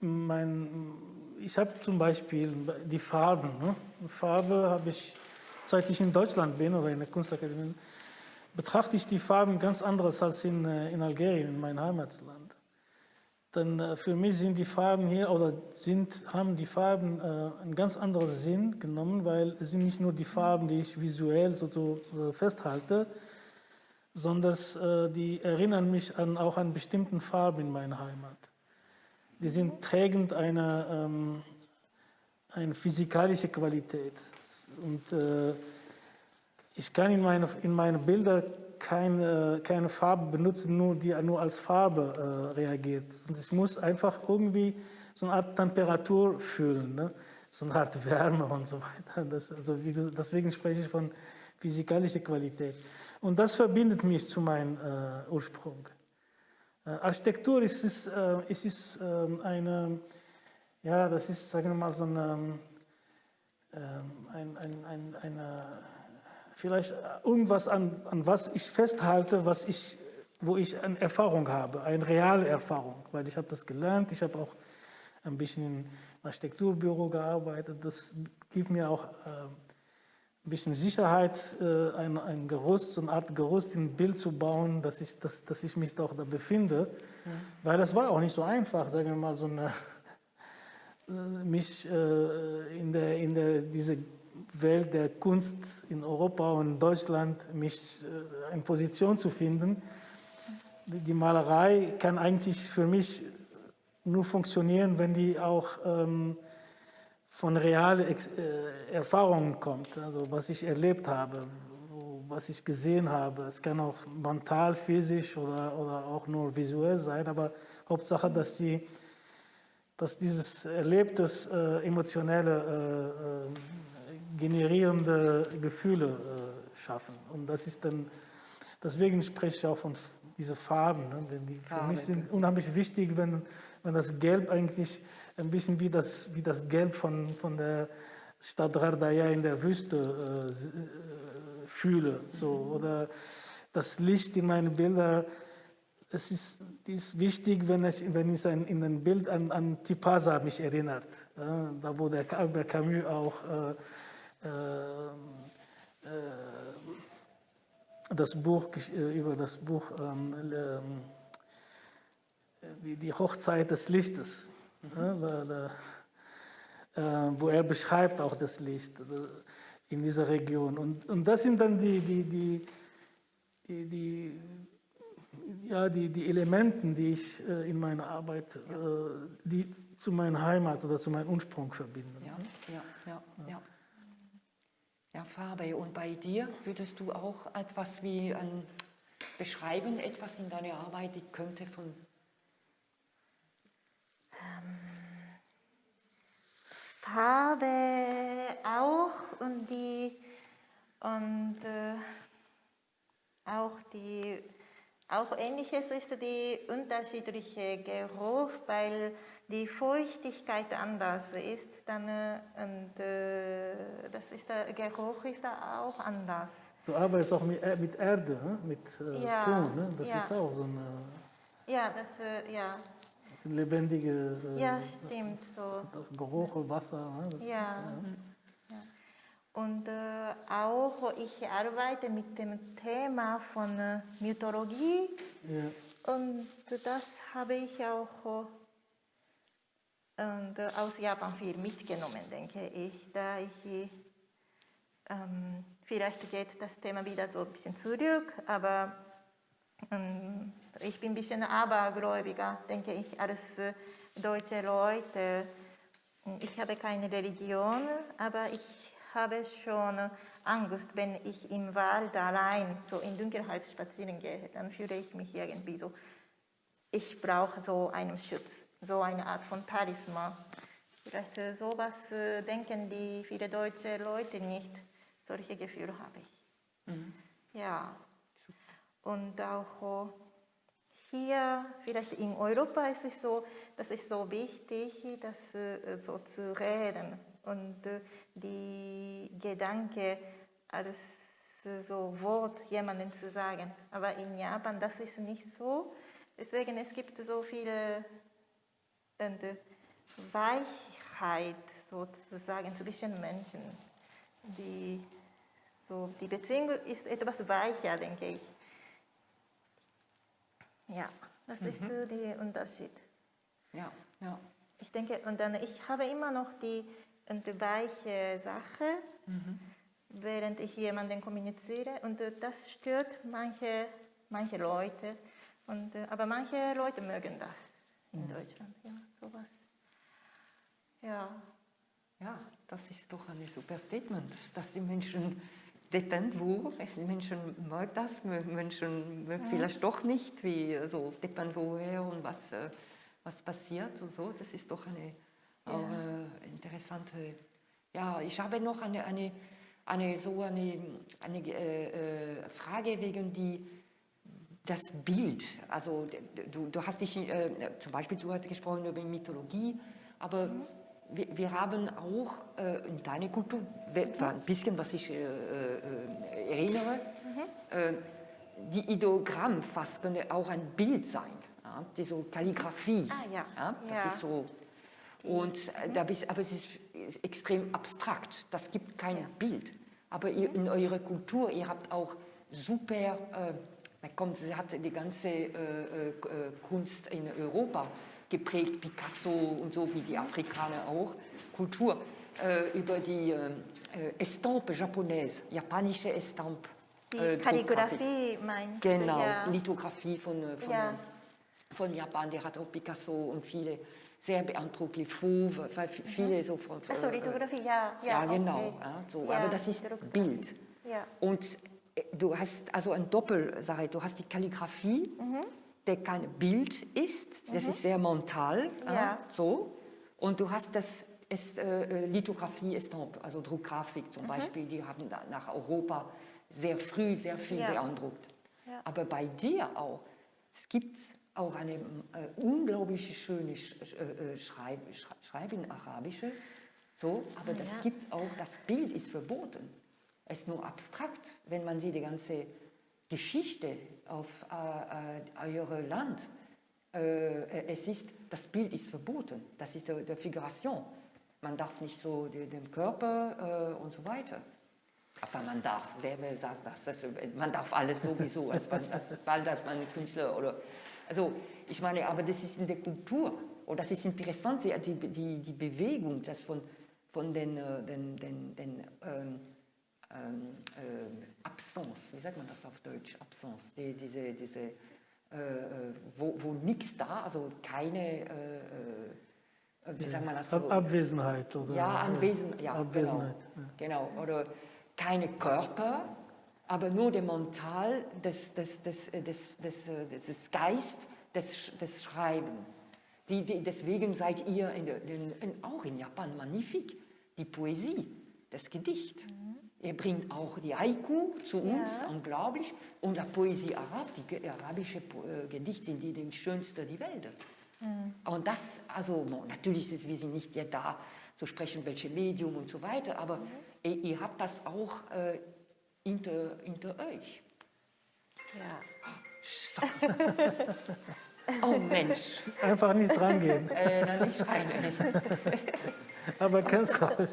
mein, ich habe zum Beispiel die Farben. Ne? Farbe habe ich, seit ich in Deutschland bin oder in der Kunstakademie, betrachte ich die Farben ganz anders als in, äh, in Algerien, in meinem Heimatland. Dann äh, für mich sind die Farben hier oder sind, haben die Farben äh, einen ganz anderen Sinn genommen, weil es sind nicht nur die Farben, die ich visuell so, so festhalte, sondern äh, die erinnern mich an, auch an bestimmten Farben in meiner Heimat. Die sind trägend einer ähm, eine physikalische Qualität. Und äh, ich kann in meine, in meine Bilder keine, keine Farbe benutzen, nur die nur als Farbe äh, reagiert. Und ich muss einfach irgendwie so eine Art Temperatur fühlen, ne? so eine Art Wärme und so weiter. Das, also gesagt, deswegen spreche ich von physikalischer Qualität. Und das verbindet mich zu meinem äh, Ursprung. Äh, Architektur ist, ist, äh, ist, ist äh, eine, ja, das ist, sagen wir mal, so eine, ähm, ein, ein, ein, eine, vielleicht irgendwas, an, an was ich festhalte, was ich, wo ich eine Erfahrung habe, eine reale Erfahrung, weil ich habe das gelernt, ich habe auch ein bisschen im Architekturbüro gearbeitet, das gibt mir auch äh, ein bisschen Sicherheit, äh, ein, ein Gerüst, so eine Art Gerüst im Bild zu bauen, dass ich, dass, dass ich mich doch da befinde, weil das war auch nicht so einfach, sagen wir mal, so eine <laughs> mich äh, in, der, in der, diese Welt der Kunst in Europa und Deutschland mich äh, in Position zu finden. Die, Malerei kann eigentlich für mich nur funktionieren, wenn die auch ähm, von realen äh, Erfahrungen kommt, also was ich erlebt habe, was ich gesehen habe. Es kann auch mental, physisch oder, oder auch nur visuell sein, aber Hauptsache, dass die dass dieses erlebtes, äh, emotionelle, äh, äh, generierende Gefühle äh, schaffen. Und das ist dann, deswegen spreche ich auch von f- diese Farben. Ne? Denn die für Farben, mich sind unheimlich wichtig, wenn, wenn das Gelb eigentlich ein bisschen wie das, wie das Gelb von, von der Stadt Rardaya in der Wüste äh, äh, fühle. So. Oder das Licht in meinen Bildern es ist, ist wichtig, wenn es, wenn es ein, in ein Bild an, an Tipasa mich erinnert. Ja, da wo der Albert Camus auch äh, äh, äh, das Buch äh, über das Buch ähm, ähm, die, die Hochzeit des Lichtes, da, äh, wo er beschreibt auch das Licht in dieser Region. Und, und das sind dann die, die, die, die, ja, die, die Elementen, die ich äh, in meiner Arbeit, äh, die zu meiner Heimat oder zu meinem Ursprung verbinden. Ja, ja, ja, ja. Farbe. Und bei dir würdest du auch etwas wie ein beschreiben, etwas in deiner Arbeit, die könnte von ähm, Farbe auch und die und äh, auch die auch ähnliches ist die unterschiedliche Geruch, weil die Feuchtigkeit anders ist, dann äh, und, äh, das ist der Geruch ist auch anders. Du arbeitest auch mit, äh, mit Erde, mit äh, ja, Ton, ne? das ja. ist auch so ein ja, das, äh, ja. Das sind lebendige äh, ja, stimmt, so. Geruch, Wasser. Ne? Das, ja. Und äh, auch ich arbeite mit dem Thema von Mythologie ja. und das habe ich auch und, äh, aus Japan viel mitgenommen, denke ich, da ich ähm, vielleicht geht das Thema wieder so ein bisschen zurück, aber ähm, ich bin ein bisschen abergläubiger, denke ich, als äh, deutsche Leute. Ich habe keine Religion, aber ich habe schon Angst, wenn ich im Wald allein so in Dunkelheit spazieren gehe, dann fühle ich mich irgendwie so, ich brauche so einen Schutz, so eine Art von Talisman. Vielleicht äh, sowas äh, denken die viele deutsche Leute nicht. Solche Gefühle habe ich. Mhm. Ja. Und auch hier, vielleicht in Europa ist es so, dass es so wichtig, das äh, so zu reden und äh, die Gedanke als äh, so Wort jemandem zu sagen. Aber in Japan, das ist nicht so. Deswegen, es gibt so viele und, äh, Weichheit sozusagen zwischen Menschen. Die, so, die Beziehung ist etwas weicher, denke ich. Ja, das mhm. ist der Unterschied. Ja, ja. Ich denke, und dann, ich habe immer noch die eine weiche Sache, mhm. während ich jemanden kommuniziere. Und äh, das stört manche, manche Leute. Und, äh, aber manche Leute mögen das in. Deutschland. Ja, sowas. Ja. Ja, das ist doch ein super Statement, dass die Menschen die Menschen mögen das, Menschen mögen ja. vielleicht doch nicht, wie so deppen woher und was, äh, was passiert und so. Das ist doch eine auch äh, interessante. Ja, ich habe noch eine, eine, eine so eine, eine äh, äh, Frage wegen die, das Bild. Also du, du hast dich, äh, zum Beispiel, du hast gesprochen über Mythologie, aber mhm. wir, wir, haben auch äh, in deiner Kultur, ein bisschen, was ich äh, äh, erinnere, mhm. die Ideogramm fast könnte auch ein Bild sein. Ja? Die so Kalligrafie. Ah, ja. ja? Das ja. ist so und äh, da bist, aber es ist extrem abstrakt, das gibt kein. Bild. Aber ihr, in eurer Kultur, ihr habt auch super, äh, kommt, sie hat die ganze äh, äh, Kunst in Europa geprägt, Picasso und so wie die Afrikaner auch, Kultur, äh, über die äh, Estampe japonaise, japanische Estampe. Die Kalligrafie meinst du? Genau, ja. Lithografie von, von, ja. von Japan, die hat auch Picasso und viele sehr beeindruckt, Fauve, weil viele mhm. so von... Achso, Lithografie, ja. Ja, ja genau. Okay. So. Aber das ist Bild. Und äh, du hast also eine Doppelsache, du hast die Kalligrafie, mhm. der kein Bild ist, das mhm. ist sehr mental, ja. so. Und du hast das ist, äh, äh Lithografie, Estampe, also Druckgrafik zum mhm. Beispiel, die haben nach Europa sehr früh sehr viel beeindruckt. Aber bei dir auch, es gibt auch eine äh, unglaublich schöne Sch äh, äh Schreib Schreibin arabische, so, aber ah, das ja. gibt auch, das Bild ist verboten. Es ist nur abstrakt, wenn man sieht die ganze Geschichte auf äh, äh, eurem Land. Äh, es ist, das Bild ist verboten, das ist der, der Figuration. Man darf nicht so den, Körper und so weiter. Aber man darf, wer, wer sagt das? das man darf alles sowieso, als, als, als, als man Künstler oder Also ich meine, aber das ist in der Kultur. Und das ist interessant, die, die, die Bewegung, das von, von den, äh, den, den, den ähm, ähm, äh, Absence, wie sagt man das auf Deutsch, Absence, die, diese, diese äh, äh wo, wo nichts da, also keine, äh, wie sagt man das so? Abwesenheit oder? Ja, Anwesen, ja, Abwesenheit. Genau, genau, oder keine Körper, aber nur der Mental des, des, des, des, des, des Geist des, des Schreibens. Die, die, deswegen seid ihr in in, auch in Japan magnifik, die Poesie, das Gedicht. Mhm. Er bringt auch die Haiku zu uns, ja. unglaublich. Und die Poesie Arab, die arabische äh, Gedichte sind die, die schönsten der Welt. Mhm. Und das, also natürlich sind wir sind nicht ja da zu sprechen, welche Medium und so weiter, aber mhm. ihr, ihr, habt das auch äh, hinter, hinter euch. Ja. So. Oh Mensch. Einfach nicht dran gehen. Äh, dann nicht rein. Aber kennst du <laughs>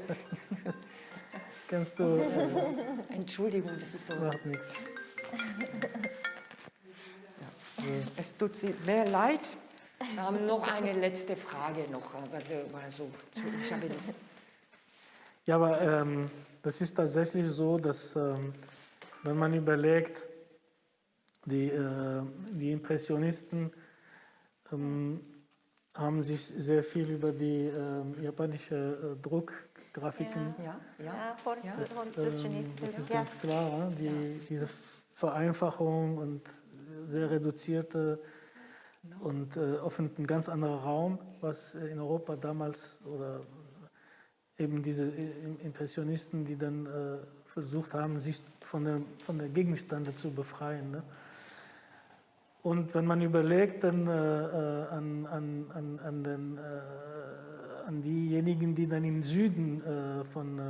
Kennst du. Äh, Entschuldigung, das ist so. Macht nichts. Es tut mir leid. Wir haben noch eine letzte Frage noch. Also, also, ich habe das ja, aber ähm, das ist tatsächlich so, dass ähm, wenn man überlegt, die, äh, die Impressionisten ähm, haben sich sehr viel über die ähm, japanische äh, Druckgrafiken. Ja, ja, ja. Das, ähm, das ist ganz klar, die, diese Vereinfachung und sehr reduzierte und äh, offen ein ganz anderer Raum, was in Europa damals oder eben diese Impressionisten, die dann äh, versucht haben, sich von der, von der Gegenstände zu befreien. Ne? Und wenn man überlegt dann, äh, äh, an, an, an, an, den, äh, an diejenigen, die dann im Süden äh, von äh,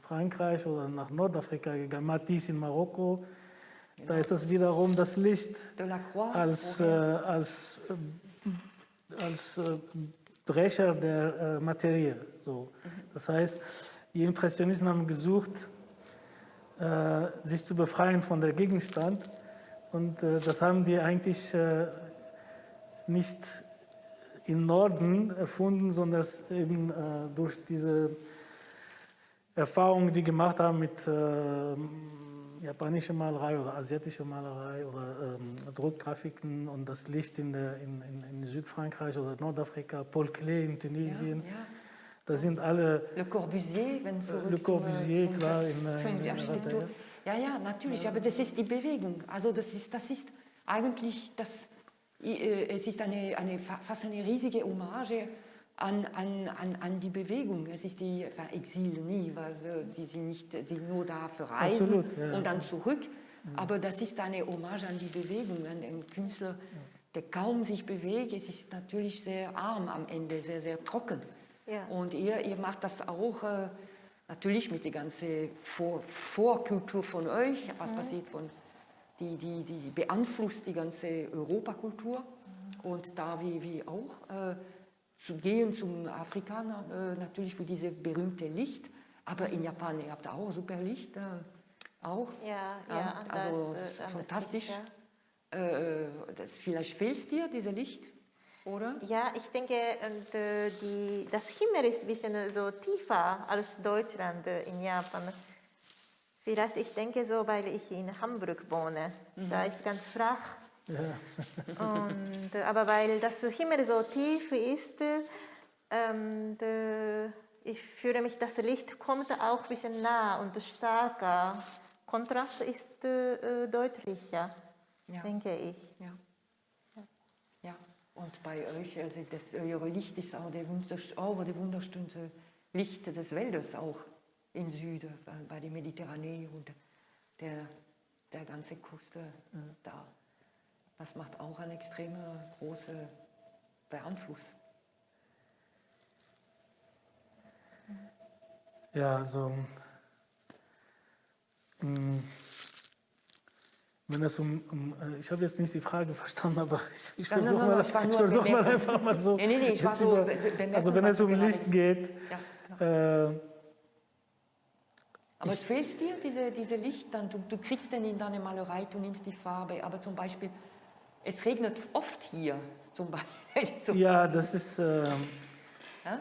Frankreich oder nach Nordafrika gegangen Matisse in Marokko, genau. da ist das wiederum das Licht als, äh, als, als Brecher der Materie. So. Mhm. Das heißt, die Impressionisten haben gesucht, sich zu befreien von der Gegenstand und äh, das haben die eigentlich äh, nicht im Norden erfunden, sondern eben äh, durch diese Erfahrungen, die gemacht haben mit äh, japanischer Malerei oder asiatischer Malerei oder ähm, Druckgrafiken und das Licht in, der, in, in, in, Südfrankreich oder Nordafrika, Paul Klee in Tunesien. Ja, ja. Da sind alle. Le Corbusier, wenn so. Le Corbusier, zum, klar, in, in, in, in ja, ja, natürlich, aber das ist die Bewegung. Also das ist, das ist eigentlich, das, äh, es ist eine, eine, fast eine riesige Hommage an, an, an, an die Bewegung. Es ist die Exil nie, weil äh, sie sind nicht sie nur da für Reisen Absolut, ja. und dann zurück. Aber das ist eine Hommage an die Bewegung, an den Künstler, der kaum sich bewegt. Es ist natürlich sehr arm am Ende, sehr, sehr trocken. Ja. Und ihr, ihr macht das auch äh, natürlich mit der ganzen Vor Vorkultur von euch, was mhm. passiert von, die, die, die beeinflusst die ganze Europakultur und da wie, wie auch äh, zu gehen zum Afrikaner, äh, natürlich für diese berühmte Licht, aber in Japan, ihr habt auch super Licht, äh, auch. Ja, ja, also das, äh, fantastisch. Licht, ja. Äh, das, vielleicht fehlt es dir, diese Licht? oder? Ja, ich denke, und, äh, die, das Himmel ist ein bisschen so tiefer als Deutschland äh, in Japan. Vielleicht, ich denke so, weil ich in Hamburg wohne. Mhm. Da ist ganz flach. Ja. und, äh, aber weil das Himmel so tief ist, ähm, ich fühle mich, das Licht kommt auch ein bisschen nah und stärker. Kontrast ist äh, deutlicher, ja. denke ich. Ja. Und bei euch, also das, euer Licht ist auch der, oh, der wunderschönste Licht des Waldes auch im Süden, bei der Mediterranee und der, der ganze Küste äh, da. Das macht auch einen extrem großen Beeinfluss. Ja, also. Mh, wenn es um, um äh, ich habe jetzt nicht die Frage <laughs> verstanden, aber ich, ich versuche mal, ich versuch mal einfach mal so. Nee, nee, nee, ich war so über, also wenn es um Licht geht. Ja, äh, aber es fehlt dir, diese, diese Licht, dann, du, du kriegst den in deine Malerei, du nimmst die Farbe, aber zum Beispiel es regnet oft hier zum Beispiel. <laughs> so, Ja, das ist, ähm, ja,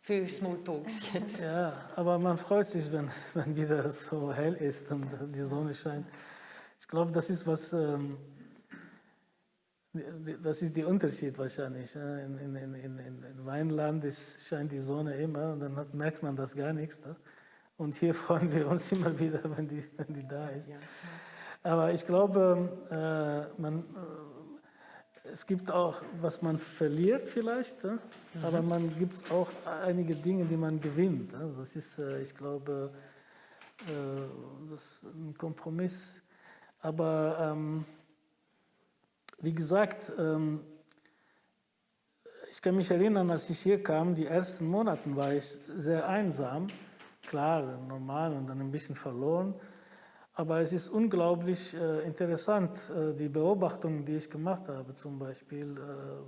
für Smalltalks <laughs> jetzt. ja, aber man freut sich, wenn, wenn wieder so hell ist und die Sonne scheint. Ich glaube, das ist was, ähm, das ist der Unterschied wahrscheinlich. In, in, in, in, in meinem Land ist, scheint die Sonne immer und dann merkt man das gar nichts. Da. Und hier <laughs> freuen wir uns immer wieder, wenn die, wenn die da ist. Aber ich glaube, äh, man, äh, es gibt auch, was man verliert vielleicht, ja? aber man gibt auch einige Dinge, die man gewinnt. ja. Das ist, äh, ich glaube, äh, das ist ein Kompromiss. Aber ähm, wie gesagt, ähm, ich kann mich erinnern, als ich hier kam, die ersten Monate war ich sehr einsam. Klar, normal und dann ein bisschen verloren. Aber es ist unglaublich äh, interessant, äh, die Beobachtungen, die ich gemacht habe. Zum Beispiel äh,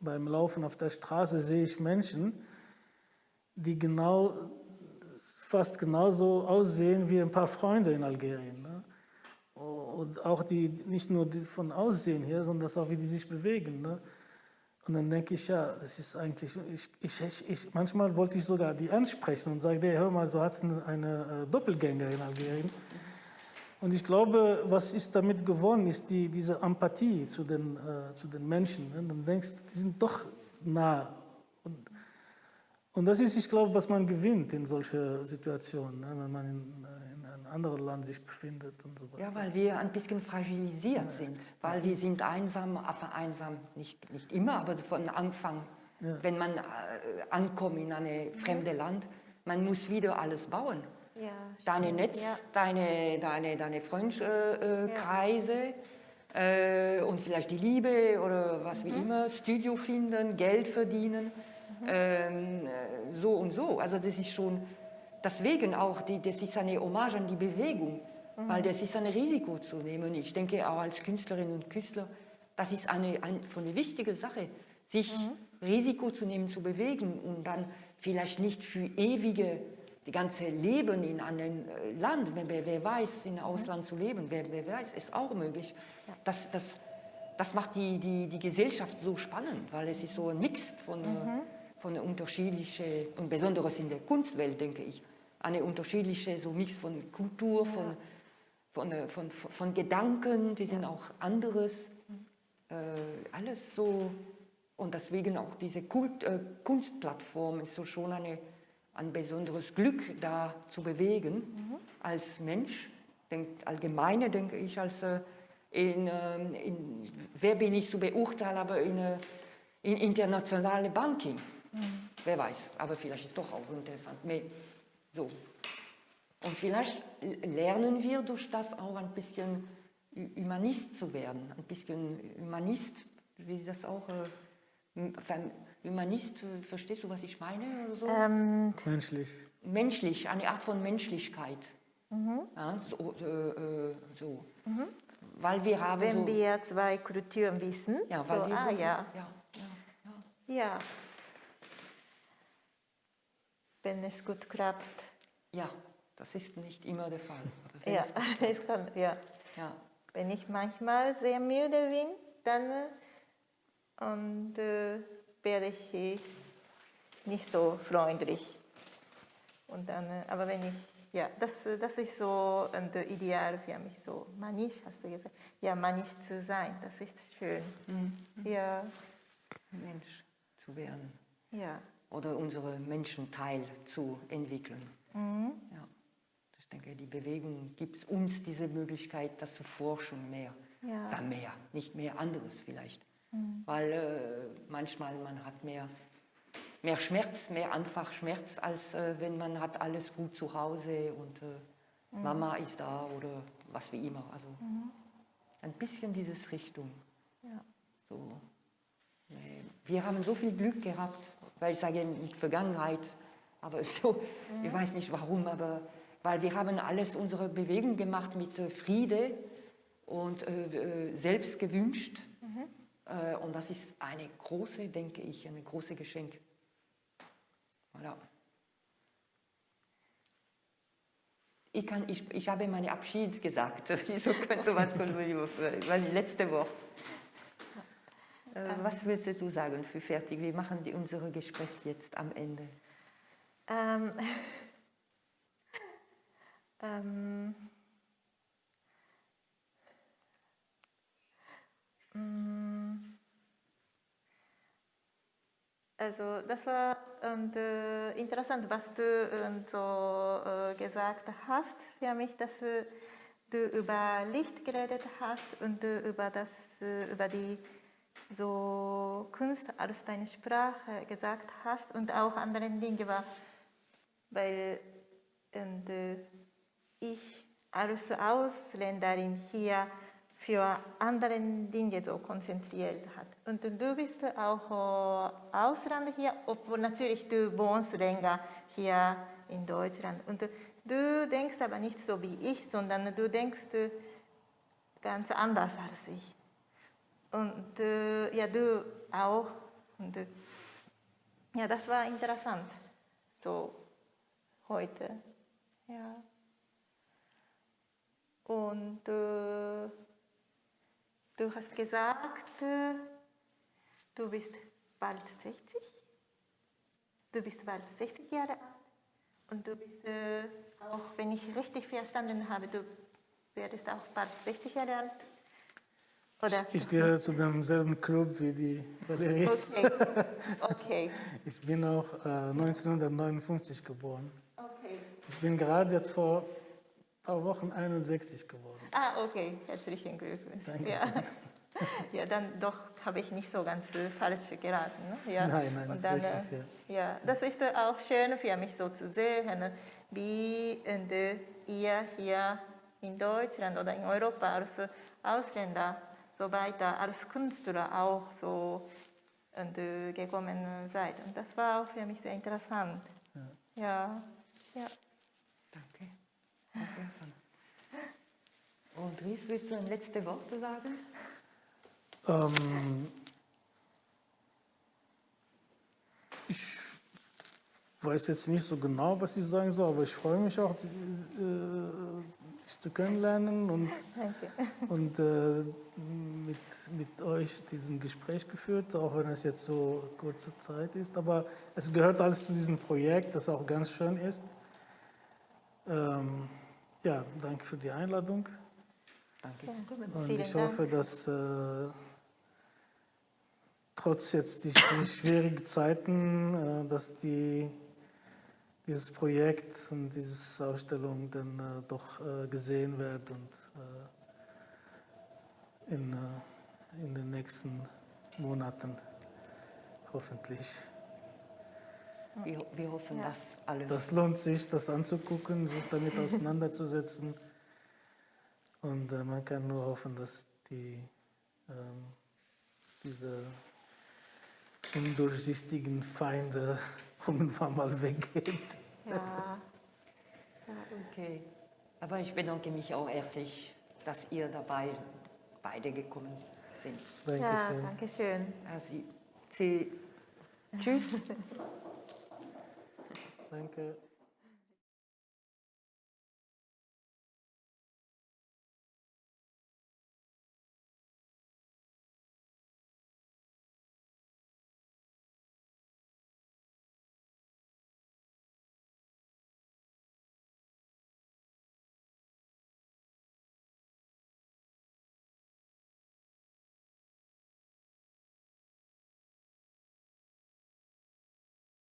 beim Laufen auf der Straße sehe ich Menschen, die genau, fast genauso aussehen wie ein paar Freunde in Algerien. Ne? Und auch die, nicht nur die von Aussehen her, sondern auch, wie die sich bewegen. Ne? Und dann denke ich, ja, das ist eigentlich, ich, ich, ich, manchmal wollte ich sogar die ansprechen und sagen, hey, hör mal, du hast eine, äh, Doppelgänger in Algerien. Und ich glaube, was ist damit gewonnen, ist die, diese Empathie zu den, äh, zu den Menschen. Ne? Dann denkst du, die sind doch nah. Und, und das ist, ich glaube, was man gewinnt in solchen Situationen, ne? wenn man in, einem anderen Land sich befindet und so weiter. Ja, weil wir ein bisschen fragilisiert sind, weil wir sind einsam, aber einsam nicht, nicht immer, aber von Anfang, Ja. wenn man äh, ankommt in ein fremdes Land, man muss wieder alles bauen. Ja, Deine Netz, Ja. deine, deine, deine Freundeskreise äh, äh, und vielleicht die Liebe oder was wie immer, Studio finden, Geld verdienen, ähm, äh, so und so. Also das ist schon, deswegen auch, die, das ist eine Hommage an die Bewegung, weil das ist ein Risiko zu nehmen. Ich denke auch als Künstlerin und Künstler, das ist eine, ein, von eine wichtige Sache, sich Risiko zu nehmen, zu bewegen und dann vielleicht nicht für ewige, die ganze Leben in einem äh, Land, wer, wer weiß, in Ausland zu leben, wer, wer weiß, ist auch möglich. Das, das, das macht die, die, die Gesellschaft so spannend, weil es ist so ein Mix von, äh, von unterschiedlichen, und besonders in der Kunstwelt, denke ich, eine unterschiedliche so Mix von Kultur, von, von, äh, von, von, von Gedanken, die sind auch anderes, äh, alles so, und deswegen auch diese Kult, äh, Kunstplattform ist so schon eine, ein besonderes Glück, da zu bewegen. Als Mensch, denk, allgemeine denke ich, als äh, in, ähm, in, wer bin ich zu beurteilen, aber in, äh, in internationale Banking. Wer weiß, aber vielleicht ist doch auch interessant. Mais, so. Und vielleicht lernen wir durch das auch ein bisschen Humanist zu werden, ein bisschen Humanist, wie das auch, äh, Humanist, äh, verstehst du, was ich meine? Oder so? Ähm, Menschlich. menschlich, eine Art von Menschlichkeit. Ja, so, äh, äh, so. Weil wir haben wenn so, wir zwei Kulturen wissen, ja, weil so, wir ah ja, ja, ja, ja. ja. Wenn es gut klappt. Ja, das ist nicht immer der Fall. Ja, <laughs> es- kann, ja. ja. Wenn ich manchmal sehr müde bin, dann äh, und, äh, werde ich äh, nicht so freundlich. Und dann, äh, aber wenn ich, ja, das, äh, das ist so äh, Ideal für mich, so manisch, hast du gesagt. Ja, manisch zu sein, das ist schön. Ja, Mensch zu werden ja. oder unsere Menschenteil zu entwickeln. Ja. Ich denke, die Bewegung gibt uns diese Möglichkeit, das zu forschen mehr. Ja. Ja, mehr, nicht mehr anderes vielleicht. Weil äh, manchmal man hat mehr, mehr Schmerz, mehr einfach Schmerz, als äh, wenn man hat alles gut zu Hause und äh, Mama ist da oder was wie immer. Also ein bisschen dieses Richtung. Ja. So. Wir haben so viel Glück gehabt, weil ich sage in der Vergangenheit, aber so, ich weiß nicht warum, aber weil wir haben alles unsere Bewegung gemacht mit äh, Friede und äh, äh, selbst gewünscht. Äh, und das ist eine große, denke ich, eine große Geschenk. Voilà. Ich, kann, ich, ich habe meinen Abschied gesagt. <laughs> Wieso kannst du was, weil letzte Wort. Was willst du sagen für fertig? Wir machen die, unsere Gespräch jetzt am Ende. Ähm, <laughs> ähm, mm, also das war und, äh, interessant, was du äh, so äh, gesagt hast. Für mich, dass äh, du über Licht geredet hast und über das äh, über die so Kunst als deine Sprache gesagt hast und auch andere Dinge war, weil und, äh, ich als Ausländerin hier für andere Dinge so konzentriert hat. Und du bist auch äh, Ausländer hier, obwohl natürlich du wohnst länger hier in Deutschland. Und du denkst aber nicht so wie ich, sondern du denkst äh, ganz anders als ich. Und äh, ja, du auch. Und äh, ja, das war interessant, so heute. Ja. Und äh, du hast gesagt, äh, du bist bald 60. Du bist bald 60 Jahre alt. Und du bist, äh, auch wenn ich richtig verstanden habe, du werdest auch bald 60 Jahre alt. Oder? Ich gehöre zu demselben Club wie die Valerie. Okay, okay, <laughs> Ich bin auch äh, 1959 geboren. Ich bin gerade jetzt vor ein paar Wochen 61 geworden. Ah, okay, herzlichen Glückwunsch. Danke. Ja. ja, dann doch habe ich nicht so ganz äh, falsch geraten. Ne? Ja. Nein, nein, Und das ist dann, richtig, äh, ja. Das ist äh, auch schön für mich so zu sehen, wie und, äh, ihr hier in Deutschland oder in Europa als Ausländer so weiter, als Künstler auch so gekommen seid. Und das war auch für mich sehr interessant. Ja, ja. Danke. Danke. Und Ries, willst du ein letzte Wort sagen? Ähm, ich weiß jetzt nicht so genau, was ich sagen soll, aber ich freue mich auch, äh, dich zu kennenlernen und, <laughs> Danke. und äh, mit, mit euch diesen Gespräch geführt, auch wenn es jetzt so kurze Zeit ist. Aber es gehört alles zu diesem Projekt, das auch ganz schön ist. Ähm, ja, danke für die Einladung. Danke. Und ich hoffe, dass äh, trotz jetzt die, die schwierigen Zeiten, äh, dass die, dieses Projekt und diese Ausstellung dann äh, doch äh, gesehen wird und äh, in, äh, in den nächsten Monaten hoffentlich. Wir, wir hoffen, Ja. dass alles. Das lohnt sich, das anzugucken, sich damit <laughs> auseinanderzusetzen. Und äh, man kann nur hoffen, dass die, ähm, diese undurchsichtigen Feinde <laughs> irgendwann mal weggehen. Ja. Okay. Aber ich bedanke mich auch herzlich, dass ihr dabei beide gekommen sind. ja, Dankeschön. danke schön. Also, Sie, tschüss. <laughs> Danke.